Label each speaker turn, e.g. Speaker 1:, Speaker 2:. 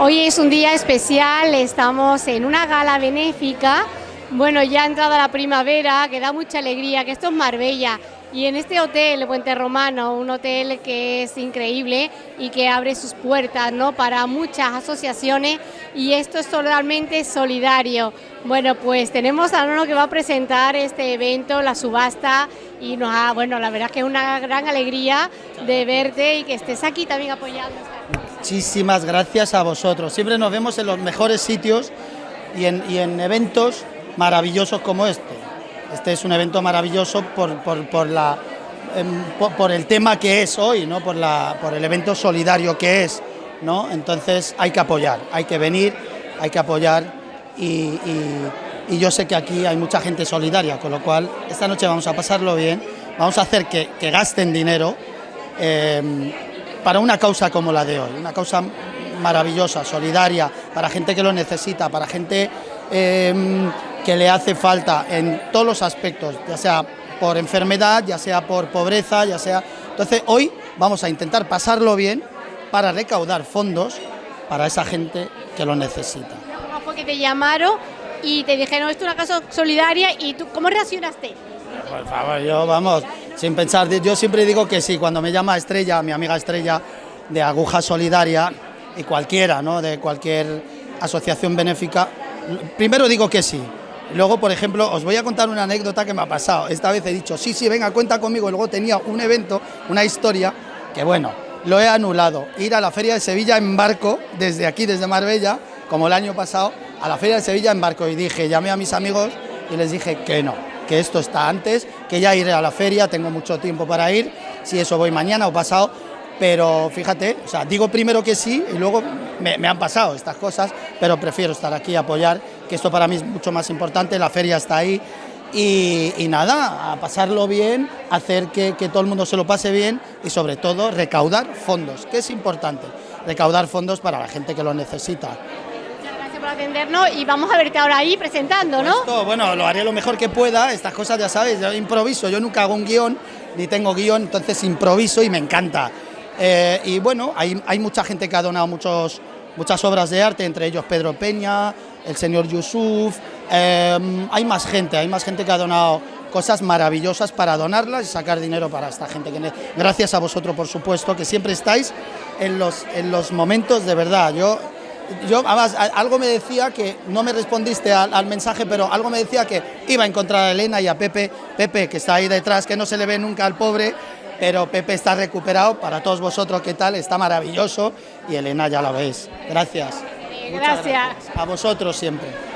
Speaker 1: Hoy es un día especial, estamos en una gala benéfica. Bueno, ya ha entrado la primavera, que da mucha alegría, que esto es Marbella. Y en este hotel, Puente Romano, un hotel que es increíble y que abre sus puertas ¿no? para muchas asociaciones y esto es totalmente solidario. Bueno, pues tenemos a uno que va a presentar este evento, la subasta, y nos ha, bueno, la verdad es que es una gran alegría de verte y que estés aquí también apoyando.
Speaker 2: Muchísimas gracias a vosotros. Siempre nos vemos en los mejores sitios y en, eventos maravillosos como este. Este es un evento maravilloso por, em, el tema que es hoy, ¿no? por el evento solidario que es. ¿no? Entonces hay que apoyar, hay que venir, hay que apoyar y, yo sé que aquí hay mucha gente solidaria, con lo cual esta noche vamos a pasarlo bien, vamos a hacer que, gasten dinero em, para una causa como la de hoy, una causa maravillosa, solidaria, para gente que lo necesita, para gente em, que le hace falta en todos los aspectos, ya sea por enfermedad, ya sea por pobreza, ya sea... Entonces hoy vamos a intentar pasarlo bien para recaudar fondos para esa gente que lo necesita.
Speaker 1: ¿Cómo fue que te llamaron y te dijeron esto es una casa solidaria y tú cómo reaccionaste?
Speaker 2: Por favor, yo vamos, sin pensar, yo siempre digo que sí, cuando me llama Estrella, mi amiga Estrella de Aguja Solidaria y cualquiera, ¿no? de cualquier asociación benéfica, primero digo que sí, Luego, por ejemplo, os voy a contar una anécdota que me ha pasado. Esta vez he dicho, sí, sí, venga, cuenta conmigo. Luego tenía un evento, una historia, que bueno, lo he anulado. Ir a la Feria de Sevilla en barco, desde aquí, desde Marbella, como el año pasado, a la Feria de Sevilla en barco. Y dije, llamé a mis amigos y les dije que no, que esto está antes, que ya iré a la feria, tengo mucho tiempo para ir, si eso voy mañana o pasado, pero fíjate, o sea, digo primero que sí y luego me, han pasado estas cosas, pero prefiero estar aquí a apoyar, que esto para mí es mucho más importante, la feria está ahí y, nada, a pasarlo bien, hacer que, todo el mundo se lo pase bien y sobre todo recaudar fondos, que es importante, recaudar fondos para la gente que lo necesita.
Speaker 1: Y vamos a verte ahora ahí presentando, ¿no?
Speaker 2: bueno, lo haré lo mejor que pueda, estas cosas ya sabéis, yo improviso, yo nunca hago un guion, ni tengo guion, entonces improviso y me encanta. Eh, y bueno, hay, hay, mucha gente que ha donado muchos, muchas obras de arte, entre ellos Pedro Peña, el señor Yusuf, em, hay más gente, hay más gente que ha donado cosas maravillosas para donarlas y sacar dinero para esta gente. Gracias a vosotros, por supuesto, que siempre estáis en los, en los momentos de verdad. Yo, yo, además, algo me decía que, no me respondiste al, al, mensaje, pero algo me decía que iba a encontrar a Elena y a Pepe, Pepe, que está ahí detrás, que no se le ve nunca al pobre, pero Pepe está recuperado, para todos vosotros, ¿qué tal? Está maravilloso y Elena ya la veis. Gracias.
Speaker 1: Gracias.
Speaker 2: A vosotros siempre.